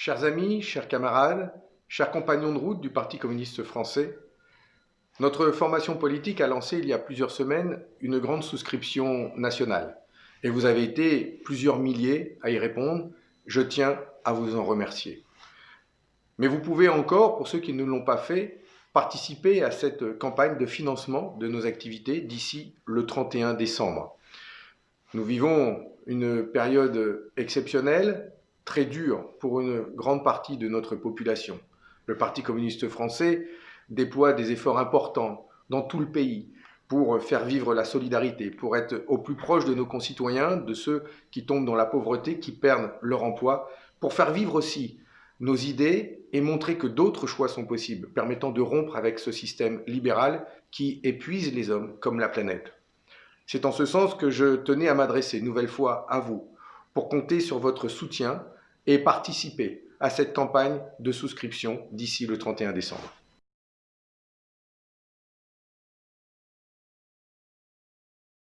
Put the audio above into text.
Chers amis, chers camarades, chers compagnons de route du Parti communiste français, notre formation politique a lancé il y a plusieurs semaines une grande souscription nationale. Et vous avez été plusieurs milliers à y répondre. Je tiens à vous en remercier. Mais vous pouvez encore, pour ceux qui ne l'ont pas fait, participer à cette campagne de financement de nos activités d'ici le 31 décembre. Nous vivons une période exceptionnelle, très dure pour une grande partie de notre population. Le Parti communiste français déploie des efforts importants dans tout le pays pour faire vivre la solidarité, pour être au plus proche de nos concitoyens, de ceux qui tombent dans la pauvreté, qui perdent leur emploi, pour faire vivre aussi nos idées et montrer que d'autres choix sont possibles, permettant de rompre avec ce système libéral qui épuise les hommes comme la planète. C'est en ce sens que je tenais à m'adresser une nouvelle fois à vous, pour compter sur votre soutien et participer à cette campagne de souscription d'ici le 31 décembre.